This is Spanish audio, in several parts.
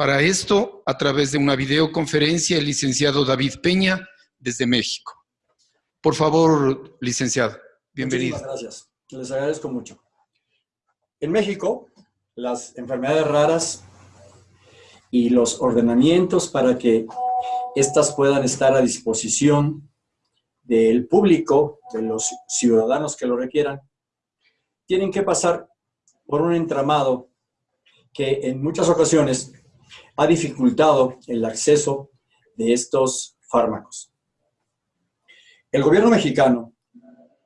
Para esto, a través de una videoconferencia, el licenciado David Peña, desde México. Por favor, licenciado, bienvenido. Muchas gracias, les agradezco mucho. En México, las enfermedades raras y los ordenamientos para que éstas puedan estar a disposición del público, de los ciudadanos que lo requieran, tienen que pasar por un entramado que en muchas ocasiones ha dificultado el acceso de estos fármacos. El gobierno mexicano,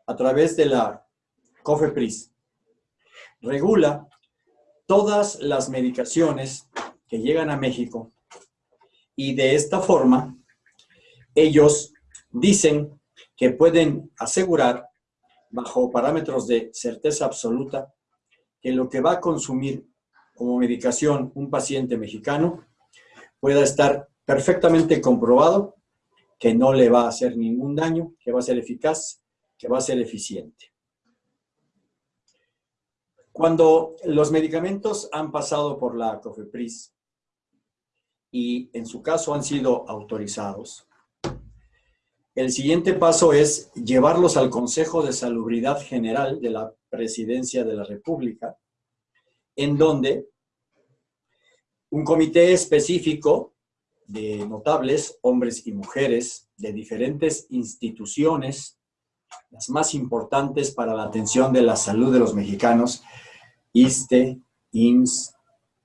a través de la COFEPRIS, regula todas las medicaciones que llegan a México y de esta forma ellos dicen que pueden asegurar bajo parámetros de certeza absoluta que lo que va a consumir como medicación un paciente mexicano pueda estar perfectamente comprobado que no le va a hacer ningún daño, que va a ser eficaz, que va a ser eficiente. Cuando los medicamentos han pasado por la COFEPRIS y en su caso han sido autorizados, el siguiente paso es llevarlos al Consejo de Salubridad General de la Presidencia de la República, en donde un comité específico de notables, hombres y mujeres, de diferentes instituciones, las más importantes para la atención de la salud de los mexicanos, ISTE, IMSS,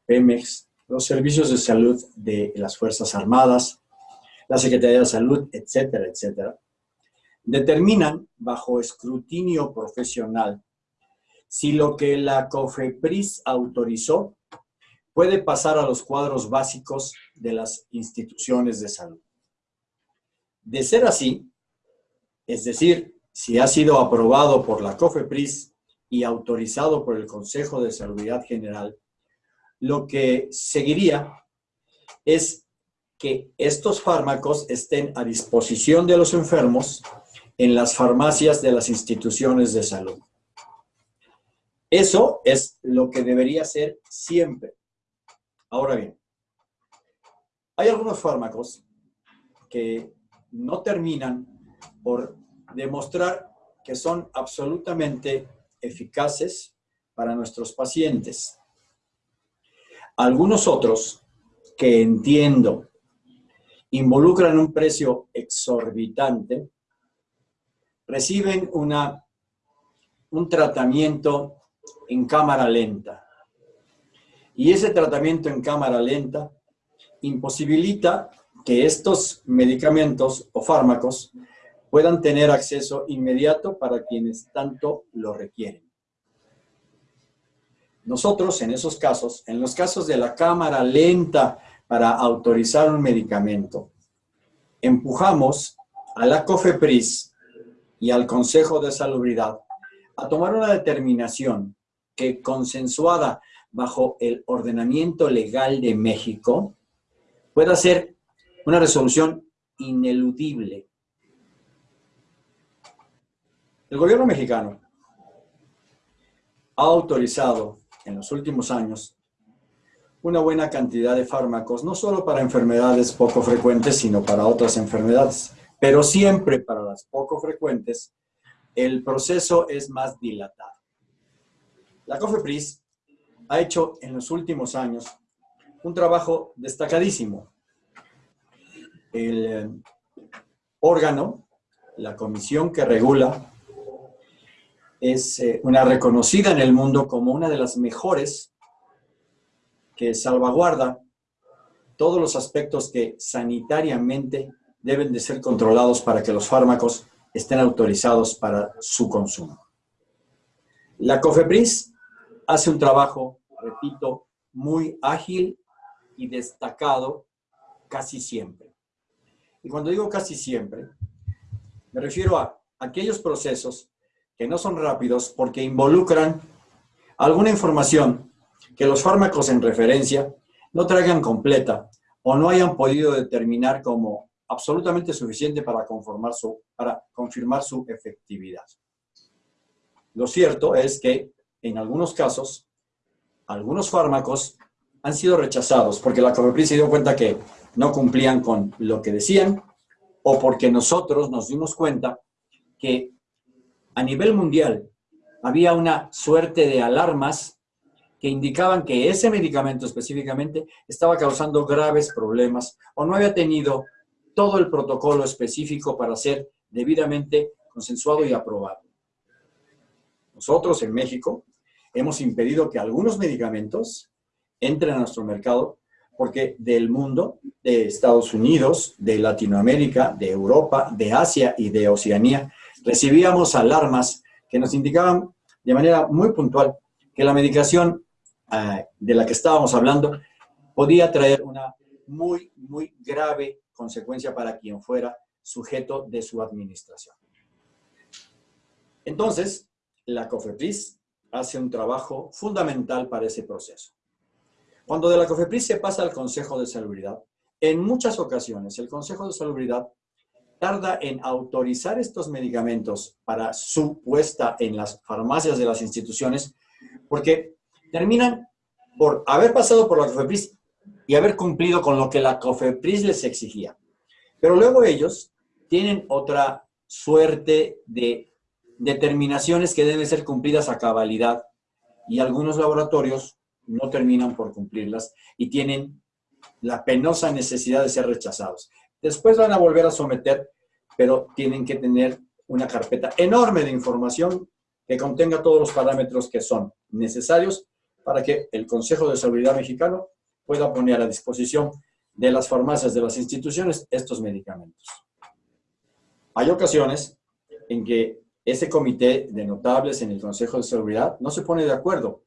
PEMEX, los servicios de salud de las Fuerzas Armadas, la Secretaría de Salud, etcétera, etcétera, determinan bajo escrutinio profesional si lo que la COFEPRIS autorizó puede pasar a los cuadros básicos de las instituciones de salud. De ser así, es decir, si ha sido aprobado por la COFEPRIS y autorizado por el Consejo de Salubridad General, lo que seguiría es que estos fármacos estén a disposición de los enfermos en las farmacias de las instituciones de salud. Eso es lo que debería ser siempre. Ahora bien, hay algunos fármacos que no terminan por demostrar que son absolutamente eficaces para nuestros pacientes. Algunos otros que entiendo involucran un precio exorbitante, reciben una, un tratamiento en cámara lenta. Y ese tratamiento en cámara lenta imposibilita que estos medicamentos o fármacos puedan tener acceso inmediato para quienes tanto lo requieren. Nosotros, en esos casos, en los casos de la cámara lenta para autorizar un medicamento, empujamos a la COFEPRIS y al Consejo de Salubridad a tomar una determinación que consensuada bajo el ordenamiento legal de México pueda ser una resolución ineludible el gobierno mexicano ha autorizado en los últimos años una buena cantidad de fármacos, no solo para enfermedades poco frecuentes, sino para otras enfermedades. Pero siempre para las poco frecuentes, el proceso es más dilatado. La COFEPRIS ha hecho en los últimos años un trabajo destacadísimo. El eh, órgano, la comisión que regula es eh, una reconocida en el mundo como una de las mejores que salvaguarda todos los aspectos que sanitariamente deben de ser controlados para que los fármacos estén autorizados para su consumo. La COFEPRIS hace un trabajo, repito, muy ágil y destacado casi siempre. Y cuando digo casi siempre, me refiero a aquellos procesos que no son rápidos porque involucran alguna información que los fármacos en referencia no traigan completa o no hayan podido determinar como absolutamente suficiente para, conformar su, para confirmar su efectividad. Lo cierto es que en algunos casos, algunos fármacos han sido rechazados porque la COFEPRIS se dio cuenta que no cumplían con lo que decían o porque nosotros nos dimos cuenta que a nivel mundial había una suerte de alarmas que indicaban que ese medicamento específicamente estaba causando graves problemas o no había tenido todo el protocolo específico para ser debidamente consensuado y aprobado. Nosotros en México hemos impedido que algunos medicamentos entren a nuestro mercado porque del mundo, de Estados Unidos, de Latinoamérica, de Europa, de Asia y de Oceanía, recibíamos alarmas que nos indicaban de manera muy puntual que la medicación eh, de la que estábamos hablando podía traer una muy, muy grave consecuencia para quien fuera sujeto de su administración. Entonces, la COFEPRIS hace un trabajo fundamental para ese proceso. Cuando de la COFEPRIS se pasa al Consejo de Salubridad, en muchas ocasiones el Consejo de Salubridad tarda en autorizar estos medicamentos para su puesta en las farmacias de las instituciones, porque terminan por haber pasado por la COFEPRIS y haber cumplido con lo que la COFEPRIS les exigía. Pero luego ellos tienen otra suerte de determinaciones que deben ser cumplidas a cabalidad y algunos laboratorios no terminan por cumplirlas y tienen la penosa necesidad de ser rechazados. Después van a volver a someter, pero tienen que tener una carpeta enorme de información que contenga todos los parámetros que son necesarios para que el Consejo de Seguridad Mexicano pueda poner a disposición de las farmacias de las instituciones estos medicamentos. Hay ocasiones en que ese comité de notables en el Consejo de Seguridad no se pone de acuerdo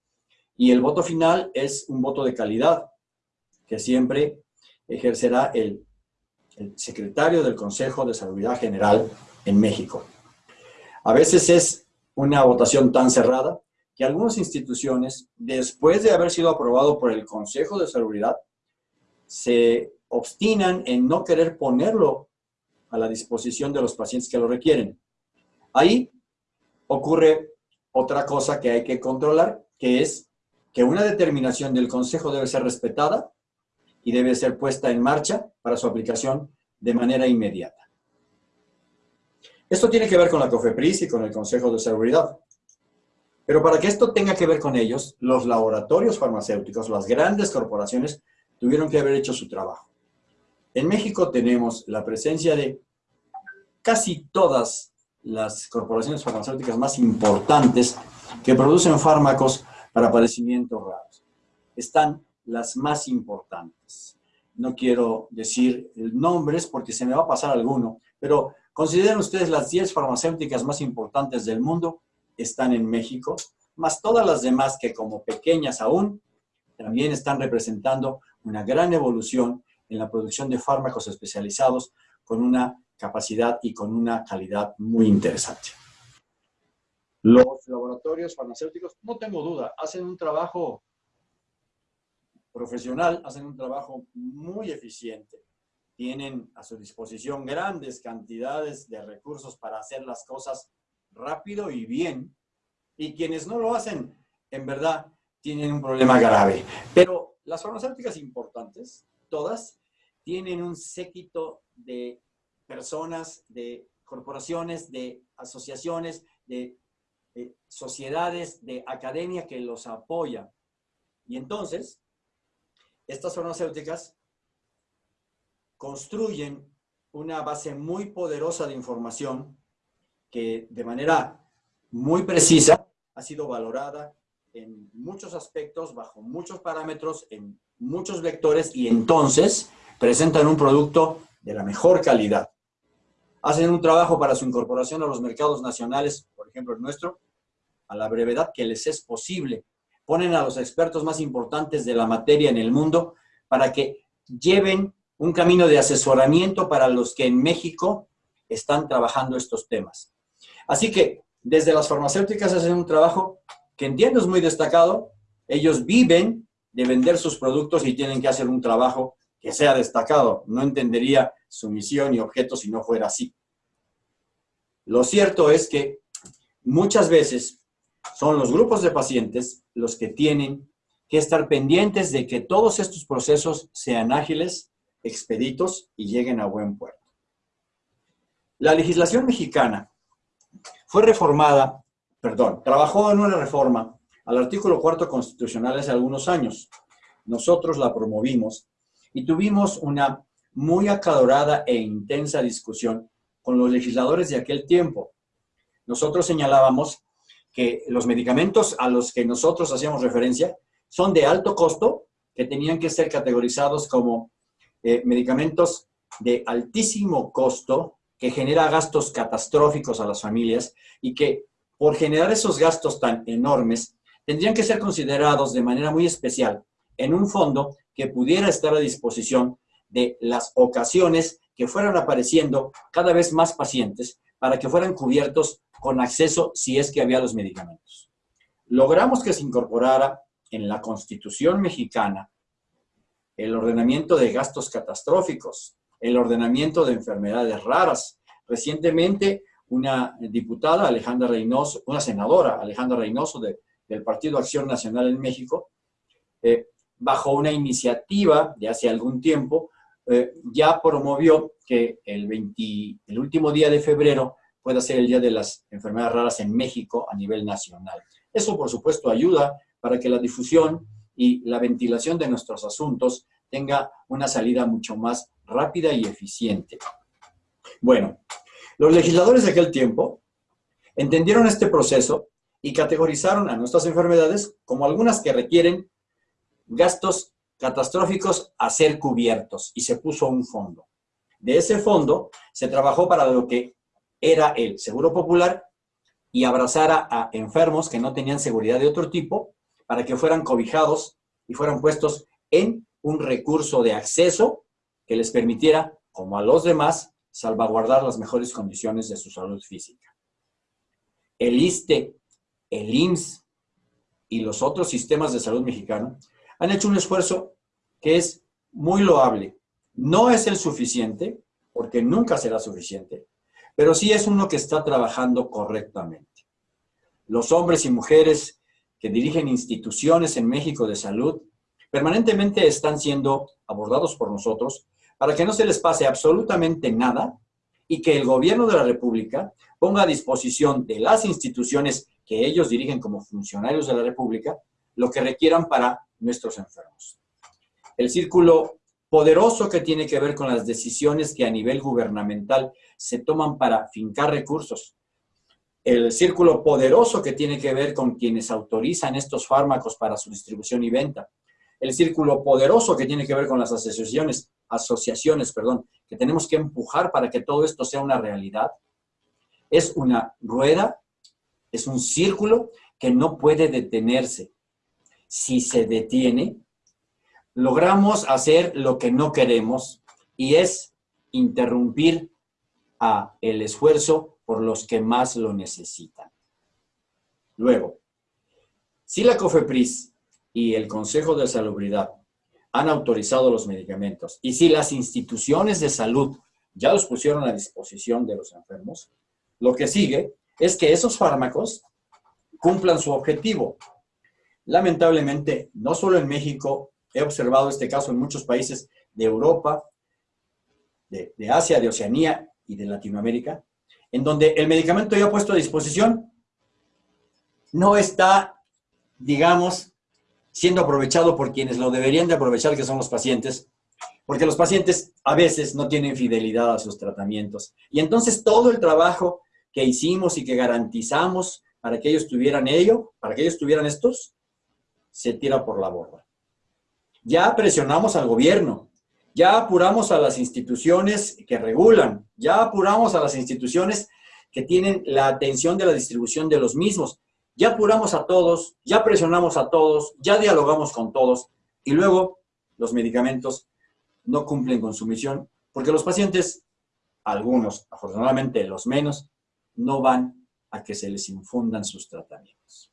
y el voto final es un voto de calidad que siempre ejercerá el, secretario del Consejo de Salubridad General en México. A veces es una votación tan cerrada que algunas instituciones, después de haber sido aprobado por el Consejo de Salubridad, se obstinan en no querer ponerlo a la disposición de los pacientes que lo requieren. Ahí ocurre otra cosa que hay que controlar, que es que una determinación del Consejo debe ser respetada y debe ser puesta en marcha para su aplicación de manera inmediata. Esto tiene que ver con la COFEPRIS y con el Consejo de Seguridad. Pero para que esto tenga que ver con ellos, los laboratorios farmacéuticos, las grandes corporaciones, tuvieron que haber hecho su trabajo. En México tenemos la presencia de casi todas las corporaciones farmacéuticas más importantes que producen fármacos para padecimientos raros. Están las más importantes. No quiero decir nombres porque se me va a pasar alguno, pero consideren ustedes las 10 farmacéuticas más importantes del mundo están en México, más todas las demás que como pequeñas aún, también están representando una gran evolución en la producción de fármacos especializados con una capacidad y con una calidad muy interesante. Los laboratorios farmacéuticos, no tengo duda, hacen un trabajo profesional, hacen un trabajo muy eficiente. Tienen a su disposición grandes cantidades de recursos para hacer las cosas rápido y bien. Y quienes no lo hacen, en verdad, tienen un problema grave. Pero las farmacéuticas importantes, todas, tienen un séquito de personas, de corporaciones, de asociaciones, de sociedades de academia que los apoyan. Y entonces, estas farmacéuticas construyen una base muy poderosa de información que de manera muy precisa ha sido valorada en muchos aspectos, bajo muchos parámetros, en muchos vectores y entonces presentan un producto de la mejor calidad hacen un trabajo para su incorporación a los mercados nacionales, por ejemplo el nuestro, a la brevedad que les es posible. Ponen a los expertos más importantes de la materia en el mundo para que lleven un camino de asesoramiento para los que en México están trabajando estos temas. Así que desde las farmacéuticas hacen un trabajo que entiendo es muy destacado. Ellos viven de vender sus productos y tienen que hacer un trabajo que sea destacado. No entendería su misión y objeto si no fuera así. Lo cierto es que muchas veces son los grupos de pacientes los que tienen que estar pendientes de que todos estos procesos sean ágiles, expeditos y lleguen a buen puerto. La legislación mexicana fue reformada, perdón, trabajó en una reforma al artículo cuarto constitucional hace algunos años. Nosotros la promovimos y tuvimos una muy acalorada e intensa discusión con los legisladores de aquel tiempo. Nosotros señalábamos que los medicamentos a los que nosotros hacíamos referencia son de alto costo, que tenían que ser categorizados como eh, medicamentos de altísimo costo, que genera gastos catastróficos a las familias y que por generar esos gastos tan enormes, tendrían que ser considerados de manera muy especial en un fondo que pudiera estar a disposición de las ocasiones que fueran apareciendo cada vez más pacientes para que fueran cubiertos con acceso si es que había los medicamentos. Logramos que se incorporara en la Constitución mexicana el ordenamiento de gastos catastróficos, el ordenamiento de enfermedades raras. Recientemente, una diputada, Alejandra Reynoso, una senadora, Alejandra Reynoso, del Partido Acción Nacional en México, eh, bajo una iniciativa de hace algún tiempo, eh, ya promovió que el, el último día de febrero pueda ser el Día de las Enfermedades Raras en México a nivel nacional. Eso, por supuesto, ayuda para que la difusión y la ventilación de nuestros asuntos tenga una salida mucho más rápida y eficiente. Bueno, los legisladores de aquel tiempo entendieron este proceso y categorizaron a nuestras enfermedades como algunas que requieren gastos catastróficos a ser cubiertos y se puso un fondo. De ese fondo se trabajó para lo que era el Seguro Popular y abrazara a enfermos que no tenían seguridad de otro tipo para que fueran cobijados y fueran puestos en un recurso de acceso que les permitiera, como a los demás, salvaguardar las mejores condiciones de su salud física. El ISTE, el IMSS y los otros sistemas de salud mexicano han hecho un esfuerzo que es muy loable. No es el suficiente, porque nunca será suficiente, pero sí es uno que está trabajando correctamente. Los hombres y mujeres que dirigen instituciones en México de salud permanentemente están siendo abordados por nosotros para que no se les pase absolutamente nada y que el gobierno de la República ponga a disposición de las instituciones que ellos dirigen como funcionarios de la República lo que requieran para nuestros enfermos. El círculo poderoso que tiene que ver con las decisiones que a nivel gubernamental se toman para fincar recursos. El círculo poderoso que tiene que ver con quienes autorizan estos fármacos para su distribución y venta. El círculo poderoso que tiene que ver con las asociaciones, asociaciones, perdón, que tenemos que empujar para que todo esto sea una realidad. Es una rueda, es un círculo que no puede detenerse. Si se detiene, logramos hacer lo que no queremos y es interrumpir a el esfuerzo por los que más lo necesitan. Luego, si la COFEPRIS y el Consejo de Salubridad han autorizado los medicamentos y si las instituciones de salud ya los pusieron a disposición de los enfermos, lo que sigue es que esos fármacos cumplan su objetivo. Lamentablemente, no solo en México He observado este caso en muchos países de Europa, de, Asia, de Oceanía y de Latinoamérica, en donde el medicamento ya puesto a disposición no está, digamos, siendo aprovechado por quienes lo deberían de aprovechar, que son los pacientes, porque los pacientes a veces no tienen fidelidad a sus tratamientos. Y entonces todo el trabajo que hicimos y que garantizamos para que ellos tuvieran ello, para que ellos tuvieran estos, se tira por la borda. Ya presionamos al gobierno, ya apuramos a las instituciones que regulan, ya apuramos a las instituciones que tienen la atención de la distribución de los mismos, ya apuramos a todos, ya presionamos a todos, ya dialogamos con todos y luego los medicamentos no cumplen con su misión porque los pacientes, algunos, afortunadamente los menos, no van a que se les infundan sus tratamientos.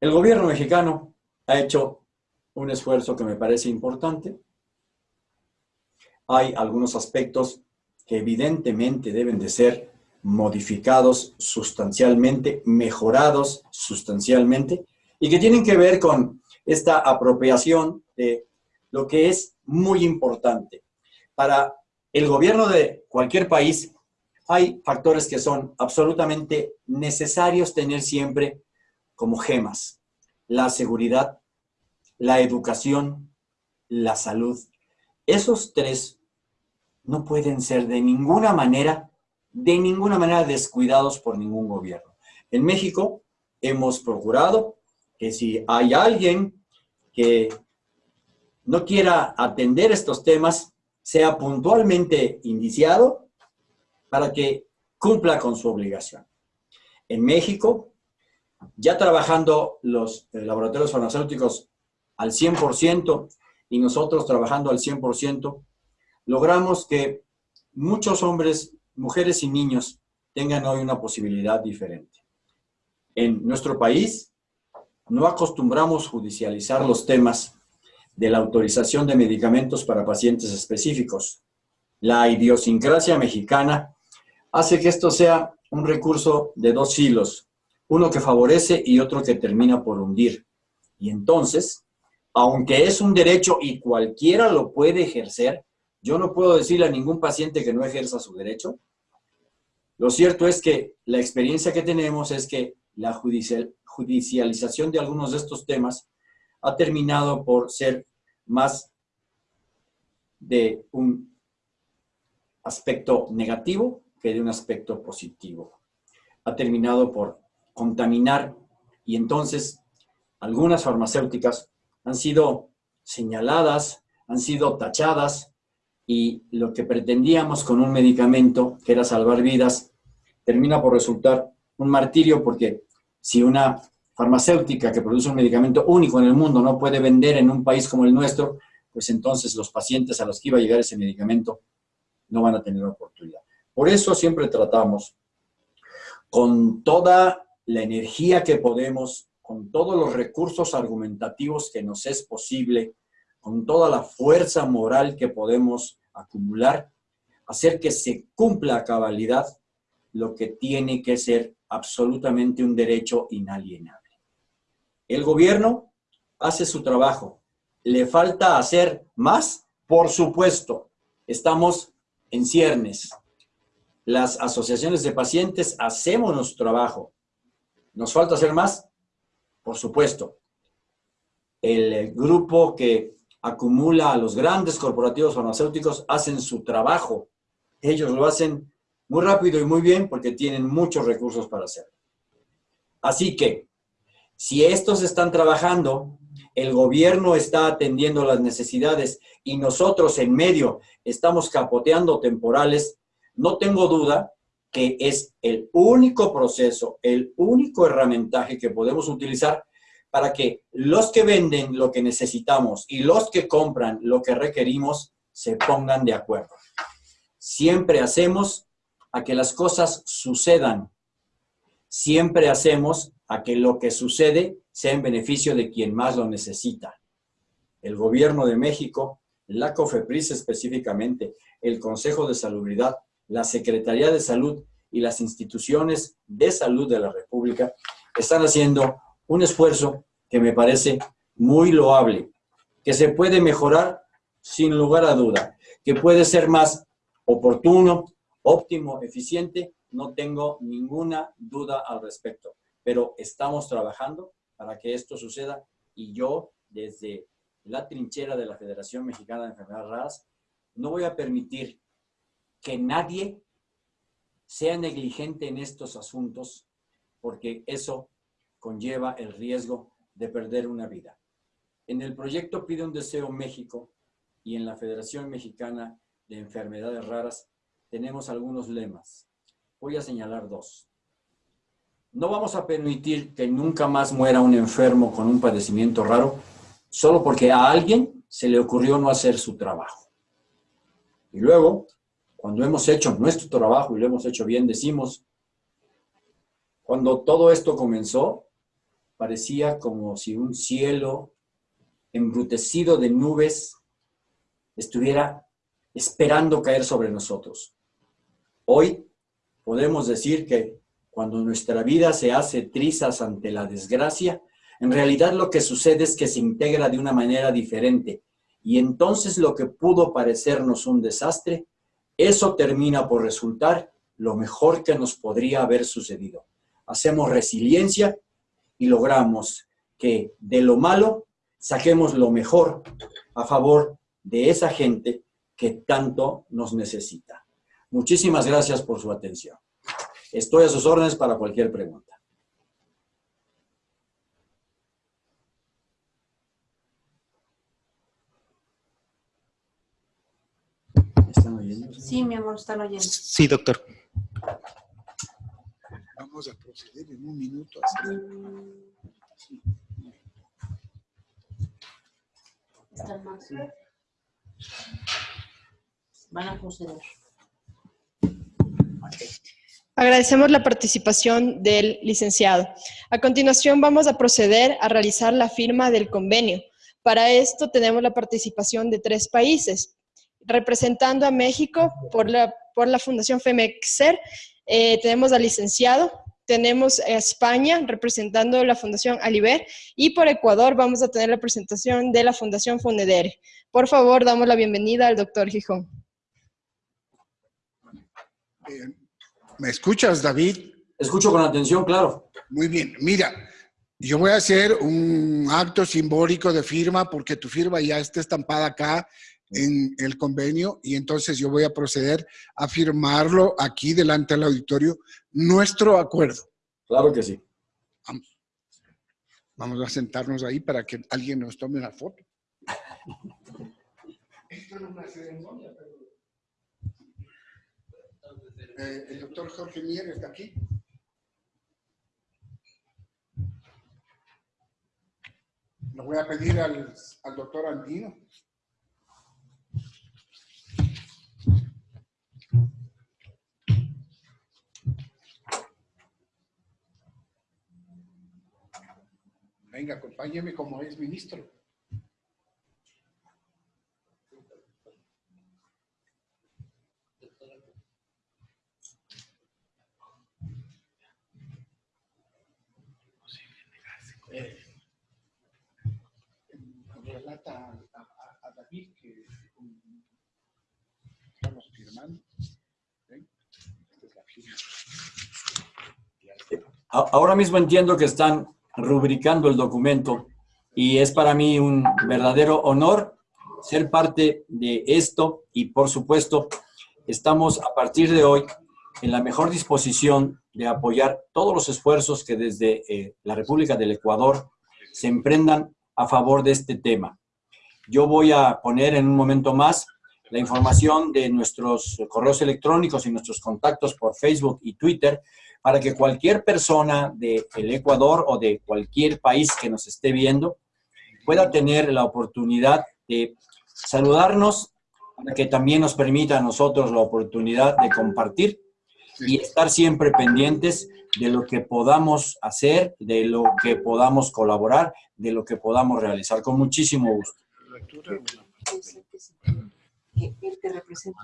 El gobierno mexicano ha hecho un esfuerzo que me parece importante. Hay algunos aspectos que evidentemente deben de ser modificados sustancialmente, mejorados sustancialmente, y que tienen que ver con esta apropiación de lo que es muy importante. Para el gobierno de cualquier país hay factores que son absolutamente necesarios tener siempre como gemas. La seguridad, la educación, la salud. Esos tres no pueden ser de ninguna manera, de ninguna manera descuidados por ningún gobierno. En México hemos procurado que si hay alguien que no quiera atender estos temas, sea puntualmente indiciado para que cumpla con su obligación. En México, ya trabajando los eh, laboratorios farmacéuticos al 100% y nosotros trabajando al 100%, logramos que muchos hombres, mujeres y niños tengan hoy una posibilidad diferente. En nuestro país no acostumbramos judicializar los temas de la autorización de medicamentos para pacientes específicos. La idiosincrasia mexicana hace que esto sea un recurso de dos hilos, uno que favorece y otro que termina por hundir. Y entonces, aunque es un derecho y cualquiera lo puede ejercer, yo no puedo decirle a ningún paciente que no ejerza su derecho. Lo cierto es que la experiencia que tenemos es que la judicialización de algunos de estos temas ha terminado por ser más de un aspecto negativo que de un aspecto positivo. Ha terminado por contaminar y entonces algunas farmacéuticas han sido señaladas, han sido tachadas y lo que pretendíamos con un medicamento, que era salvar vidas, termina por resultar un martirio porque si una farmacéutica que produce un medicamento único en el mundo no puede vender en un país como el nuestro, pues entonces los pacientes a los que iba a llegar ese medicamento no van a tener oportunidad. Por eso siempre tratamos con toda la energía que podemos, con todos los recursos argumentativos que nos es posible, con toda la fuerza moral que podemos acumular, hacer que se cumpla a cabalidad lo que tiene que ser absolutamente un derecho inalienable. El gobierno hace su trabajo. ¿Le falta hacer más? Por supuesto. Estamos en ciernes. Las asociaciones de pacientes hacemos nuestro trabajo. ¿Nos falta hacer más? Por supuesto. El grupo que acumula a los grandes corporativos farmacéuticos, hacen su trabajo. Ellos lo hacen muy rápido y muy bien porque tienen muchos recursos para hacerlo. Así que, si estos están trabajando, el gobierno está atendiendo las necesidades y nosotros en medio estamos capoteando temporales, no tengo duda que es el único proceso, el único herramientaje que podemos utilizar para que los que venden lo que necesitamos y los que compran lo que requerimos se pongan de acuerdo. Siempre hacemos a que las cosas sucedan. Siempre hacemos a que lo que sucede sea en beneficio de quien más lo necesita. El gobierno de México, la COFEPRIS específicamente, el Consejo de Salubridad, la Secretaría de Salud y las instituciones de salud de la República están haciendo un esfuerzo que me parece muy loable, que se puede mejorar sin lugar a duda, que puede ser más oportuno, óptimo, eficiente, no tengo ninguna duda al respecto. Pero estamos trabajando para que esto suceda y yo, desde la trinchera de la Federación Mexicana de Enfermedades Raras, no voy a permitir que nadie sea negligente en estos asuntos, porque eso conlleva el riesgo de perder una vida. En el proyecto Pide un Deseo México y en la Federación Mexicana de Enfermedades Raras tenemos algunos lemas. Voy a señalar dos. No vamos a permitir que nunca más muera un enfermo con un padecimiento raro solo porque a alguien se le ocurrió no hacer su trabajo. Y luego, cuando hemos hecho nuestro trabajo y lo hemos hecho bien, decimos, cuando todo esto comenzó, parecía como si un cielo embrutecido de nubes estuviera esperando caer sobre nosotros. Hoy podemos decir que cuando nuestra vida se hace trizas ante la desgracia, En realidad lo que sucede es que se integra de una manera diferente. Y entonces lo que pudo parecernos un desastre, eso termina por resultar lo mejor que nos podría haber sucedido. Hacemos resiliencia y logramos que de lo malo saquemos lo mejor a favor de esa gente que tanto nos necesita. Muchísimas gracias por su atención. Estoy a sus órdenes para cualquier pregunta. ¿Están oyendo? Sí, mi amor, están oyendo. Sí, doctor. Vamos a proceder en un minuto. ¿Están más? Van a proceder. Agradecemos la participación del licenciado. A continuación vamos a proceder a realizar la firma del convenio. Para esto tenemos la participación de tres países. Representando a México por la, por la Fundación FEMEXER, eh, tenemos al licenciado, tenemos a España representando la Fundación Aliber y por Ecuador vamos a tener la presentación de la Fundación Fonedere. Por favor, damos la bienvenida al doctor Gijón. ¿Me escuchas, David? Escucho con atención, claro. Muy bien. Mira, yo voy a hacer un acto simbólico de firma porque tu firma ya está estampada acá en el convenio y entonces yo voy a proceder a firmarlo aquí delante del auditorio, nuestro acuerdo. Claro que sí. Vamos. Vamos a sentarnos ahí para que alguien nos tome una foto. Esto es una ceremonia, pero... Eh, el doctor Jorge Mier está aquí. Lo voy a pedir al, al doctor Andino. Venga, acompáñeme como es ministro. Eh, relata a, a, a, David que um, estamos firmando. ¿Ven? Esta es la firma. Ahora mismo entiendo que están rubricando el documento y es para mí un verdadero honor ser parte de esto y por supuesto estamos a partir de hoy en la mejor disposición de apoyar todos los esfuerzos que desde eh, la República del Ecuador se emprendan a favor de este tema. Yo voy a poner en un momento más la información de nuestros correos electrónicos y nuestros contactos por Facebook y Twitter para que cualquier persona del Ecuador o de cualquier país que nos esté viendo pueda tener la oportunidad de saludarnos, para que también nos permita a nosotros la oportunidad de compartir y estar siempre pendientes de lo que podamos hacer, de lo que podamos colaborar, de lo que podamos realizar, con muchísimo gusto. El que representa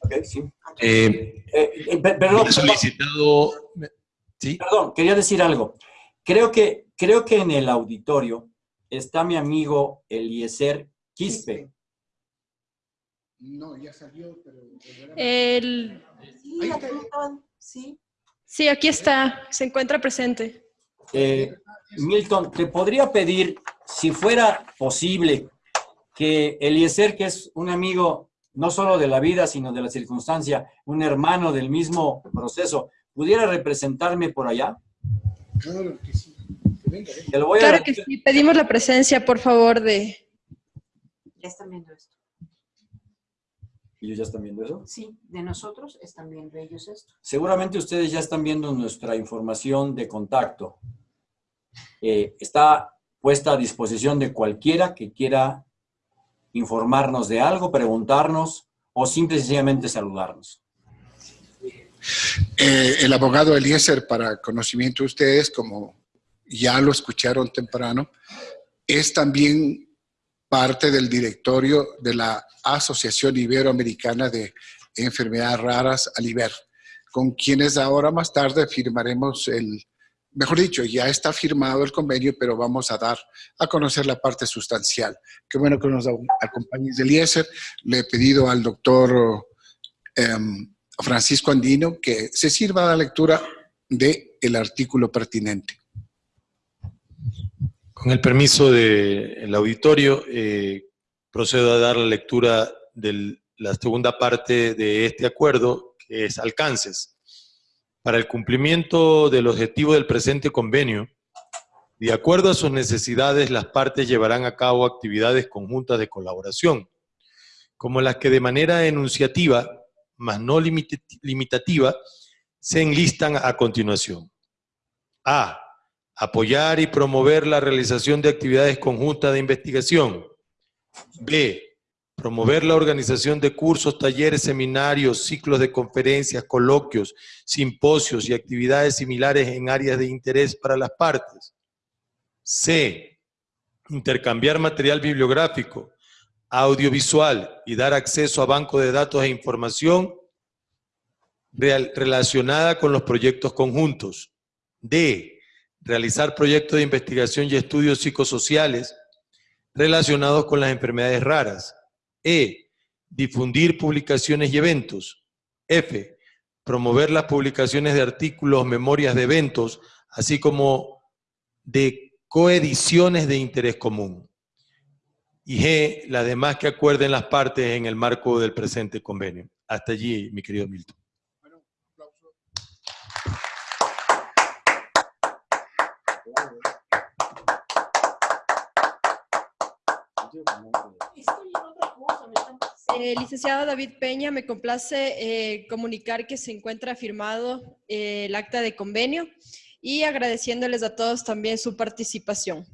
Okay, sí. Eh, eh, eh perdón, solicitado... ¿Sí? Perdón, quería decir algo. Creo que, creo que en el auditorio está mi amigo Eliezer Quispe. No, ya salió, pero... El... Sí, sí. sí, aquí está, se encuentra presente. Eh, Milton, te podría pedir, si fuera posible, que Eliezer, que es un amigo no solo de la vida, sino de la circunstancia, un hermano del mismo proceso, ¿pudiera representarme por allá? Claro que sí. Que voy claro que sí. Pedimos la presencia, por favor, de... Ya están viendo esto. ¿Ellos ya están viendo eso? Sí, de nosotros están viendo ellos esto. Seguramente ustedes ya están viendo nuestra información de contacto. Eh, está puesta a disposición de cualquiera que quiera informarnos de algo, preguntarnos o simple y sencillamente saludarnos. Eh, el abogado Eliezer, para conocimiento de ustedes, como ya lo escucharon temprano, es también parte del directorio de la Asociación Iberoamericana de Enfermedades Raras, ALIBER, con quienes ahora más tarde firmaremos el mejor dicho, ya está firmado el convenio, pero vamos a dar a conocer la parte sustancial. Qué bueno que nos acompañes Eliezer. Le he pedido al doctor em, Francisco Andino que se sirva la lectura del el artículo pertinente. Con el permiso del auditorio, eh, procedo a dar la lectura de la segunda parte de este acuerdo, que es alcances. Para el cumplimiento del objetivo del presente convenio, de acuerdo a sus necesidades, las partes llevarán a cabo actividades conjuntas de colaboración, como las que de manera enunciativa, mas no limitativa, se enlistan a continuación. A apoyar y promover la realización de actividades conjuntas de investigación. B. Promover la organización de cursos, talleres, seminarios, ciclos de conferencias, coloquios, simposios y actividades similares en áreas de interés para las partes. C. Intercambiar material bibliográfico, audiovisual y dar acceso a bancos de datos e información relacionada con los proyectos conjuntos. D realizar proyectos de investigación y estudios psicosociales relacionados con las enfermedades raras. E. Difundir publicaciones y eventos. F. Promover las publicaciones de artículos, memorias de eventos, así como de coediciones de interés común. Y G. Las demás que acuerden las partes en el marco del presente convenio. Hasta allí, mi querido Milton. Eh, licenciado David Peña, me complace eh, comunicar que se encuentra firmado eh, el acta de convenio y agradeciéndoles a todos también su participación.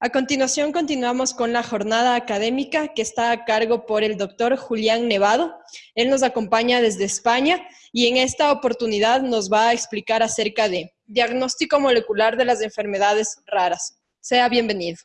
A continuación continuamos con la jornada académica que está a cargo por el doctor Julián Nevado. Él nos acompaña desde España y en esta oportunidad nos va a explicar acerca de diagnóstico molecular de las enfermedades raras. Sea bienvenido.